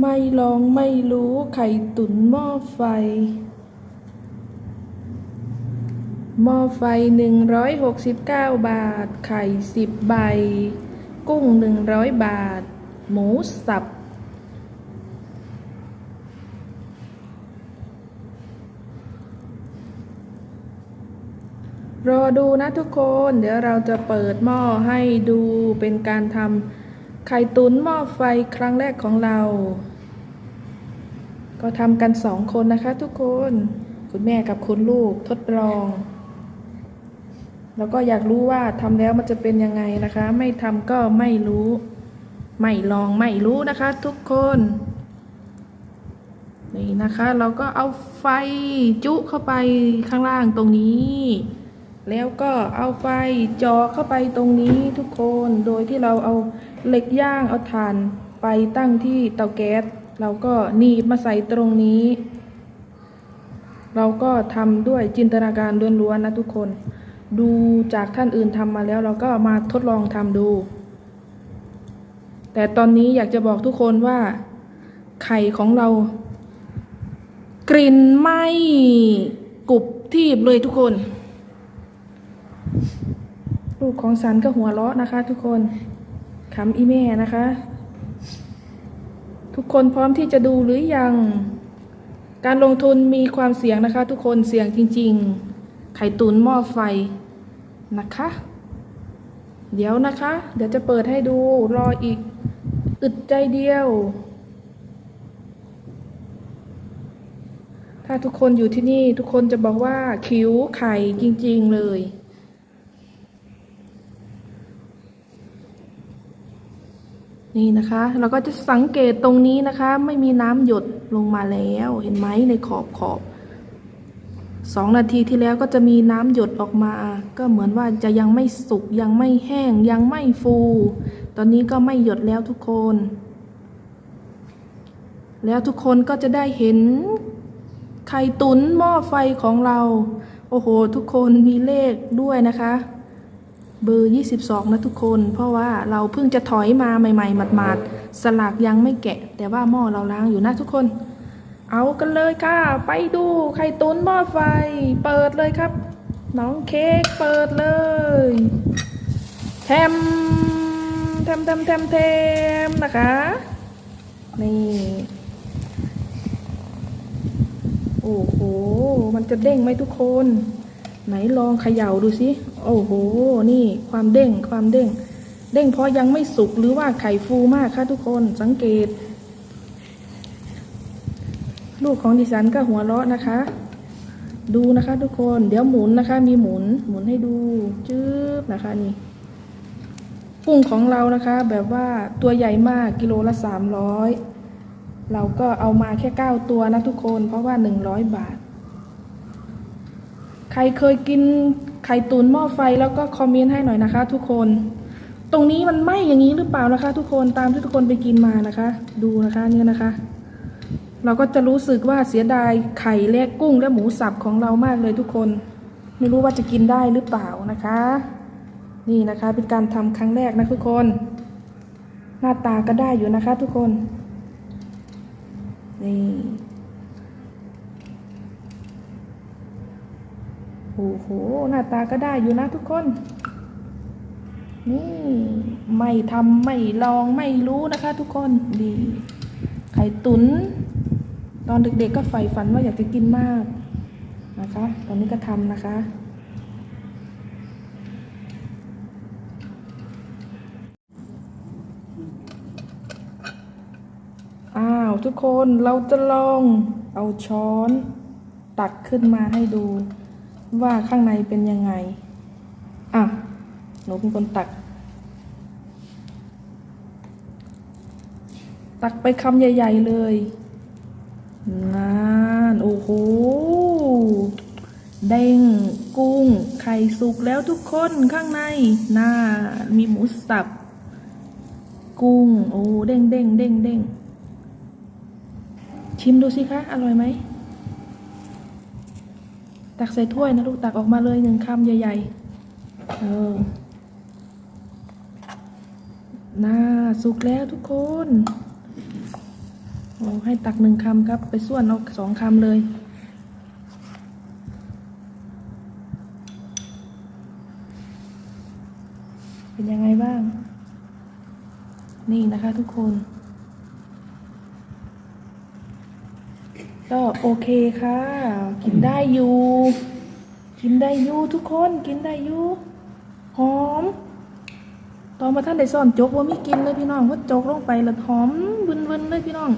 ไม่ลองไม่รู้ไข่ตุ๋นหม้อไฟ หม้อไฟ 169 บาท ไข่10ใบ กุ้ง 100 บาท หมูสับ รอดูนะทุกคน เดี๋ยวเราจะเปิดหม้อให้ดูเป็นการทำ ไข่ตุ๋นหม้อไฟครั้งแรกของเรา ก็ทำกันสองคนนะคะทุกคน คุณแม่กับคุณลูกทดลอง แล้วก็อยากรู้ว่าทำแล้วมันจะเป็นยังไงนะคะ ไม่ทำก็ไม่รู้ ไม่ลองไม่รู้นะคะทุกคนนี่นะคะ เราก็เอาไฟจุเข้าไปข้างล่างตรงนี้ แล้วก็เอาไฟจ่อเข้าไปตรงนี้ทุกคน โดยที่เราเอาเหล็กย่างเอาถ่านไปตั้งที่เตาแก๊ส เราก็หนีบมาใส่ตรงนี้ เราก็ทำด้วยจินตนาการล้วนๆนะทุกคน ดูจากท่านอื่นทำมาแล้วเราก็มาทดลองทำดู แต่ตอนนี้อยากจะบอกทุกคนว่า ไข่ของเรา กลิ่นไหม้กรุบทีบเลยทุกคน ลูกของสันก็หัวเราะนะคะ ทุกคนขำอีแม่นะคะ ทุกคนพร้อมที่จะดูหรือยัง การลงทุนมีความเสี่ยงนะคะ ทุกคนเสี่ยงจริง ๆ ไข่ตุ๋นหม้อไฟนะคะ เดี๋ยวนะคะ เดี๋ยวจะเปิดให้ดูรออีกอึดใจเดียว ถ้าทุกคนอยู่ที่นี่ทุกคนจะบอกว่าคิ้วไข่จริง ๆ เลย นี่นะคะ เราก็จะสังเกตตรงนี้นะคะ ไม่มีน้ำหยดลงมาแล้วเห็นไหมในขอบขอบสองนาทีที่แล้วก็จะมีน้ำหยดออกมา ก็เหมือนว่าจะยังไม่สุกยังไม่แห้งยังไม่ฟู ตอนนี้ก็ไม่หยดแล้วทุกคน แล้วทุกคนก็จะได้เห็นไข่ตุ๋นหม้อไฟของเรา โอ้โห ทุกคนมีเลขด้วยนะคะ เบอร์ 22 นะทุกคน เพราะว่าเราเพิ่งจะถอยมาใหม่ๆหมาดๆสลากยังไม่แกะ แต่ว่าหม้อเราล้างอยู่นะทุกคน เอากันเลยค่ะ ไปดูไข่ตุ๋นหม้อไฟ เปิดเลยครับ น้องเค้กเปิดเลยแทมแทมแทมแทมแทมนะคะ นี่ โอ้โห มันจะเด้งไหมทุกคน ไหนลองเขย่าดูสิ โอ้โห นี่ความเด้งความเด้ง เด้งเพราะยังไม่สุกหรือว่าไข่ฟูมากค่ะทุกคนสังเกต ลูกของดิฉันก็หัวเราะนะคะ ดูนะคะทุกคน เดี๋ยวหมุนนะคะ มีหมุน หมุนให้ดู จื๊บนะคะนี่กุ้งของเรานะคะ แบบว่าตัวใหญ่มากกิโลละสามร้อยเราก็เอามาแค่เก้าตัวนะทุกคน เพราะว่าหนึ่งร้อยบาท ใครเคยกินไข่ตุ๋นหม้อไฟแล้วก็คอมเมนต์ให้หน่อยนะคะ ทุกคน ตรงนี้มันไหมอย่างนี้หรือเปล่านะคะ ทุกคนตามที่ทุกคนไปกินมานะคะ ดูนะคะเนี่ยนะคะ เราก็จะรู้สึกว่าเสียดายไข่และกุ้งและหมูสับของเรามากเลยทุกคน ไม่รู้ว่าจะกินได้หรือเปล่านะคะ นี่นะคะเป็นการทำครั้งแรกนะทุกคน หน้าตาก็ได้อยู่นะคะ ทุกคนนี่ โอ้โห หน้าตาก็ได้อยู่นะทุกคน นี่ไม่ทำไม่ลองไม่รู้นะคะ ทุกคนดี ไข่ตุน๋นตอนเด็กๆก็ใฝ่ฝันว่าอยากจะกินมากนะคะ ตอนนี้ก็ทำนะคะอ้าวทุกคนเราจะลองเอาช้อนตักขึ้นมาให้ดู ว่าข้างในเป็นยังไง อะ หนูเป็นคนตัก ตักไปคำใหญ่ ๆเลยนานโอ้โหเด้งกุ้ง ไข่สุกแล้วทุกคนข้างในน่ามีหมูสับ กุ้ง โอ้เด้งเด้งเด้งเด้งชิมดูสิคะ อร่อยไหม ตักใส่ถ้วยนะลูกตักออกมาเลยหนึ่งคำใหญ่ๆ เออน่าสุกแล้วทุกคนโอ้ให้ตักหนึ่งคำครับ ไปส่วนเอาสองคำเลย เป็นยังไงบ้าง นี่นะคะทุกคน ก็โอเคค่ะ กินได้อยู่ กินได้อยู่ทุกคนกินได้อยู่หอม ตอนมาท่านได้ซ่อนจกว่ามีกินเลยพี่น้องว่าจกลงไปแล้วหอมวุ่นๆเลยพี่น้อง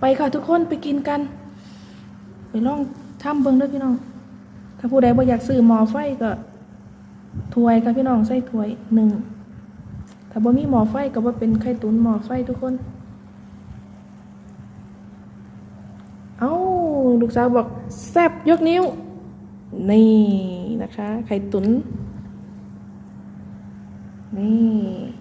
ไปค่ะทุกคนไปกินกัน ไปลองทำเบิ่งเด้วยพี่น้อง ถ้าผู้ใดบ่อยากซื้อหมอไฟก็ถ้วยค่ะพี่น้องใส่ถ้วยหนึ่งถ้าบ่มีหมอไฟก็บ่เป็นไข่ตุ๋นหมอไฟทุกคน เอ้า ลูกสาวบอกแซบยกนิ้ว นี่นะคะ ไข่ตุ๋นนี่